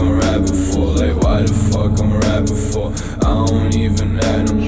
I'm rapping for? Like why the fuck I'm rapping for? I don't even add no